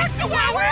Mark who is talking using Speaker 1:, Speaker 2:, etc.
Speaker 1: back to where we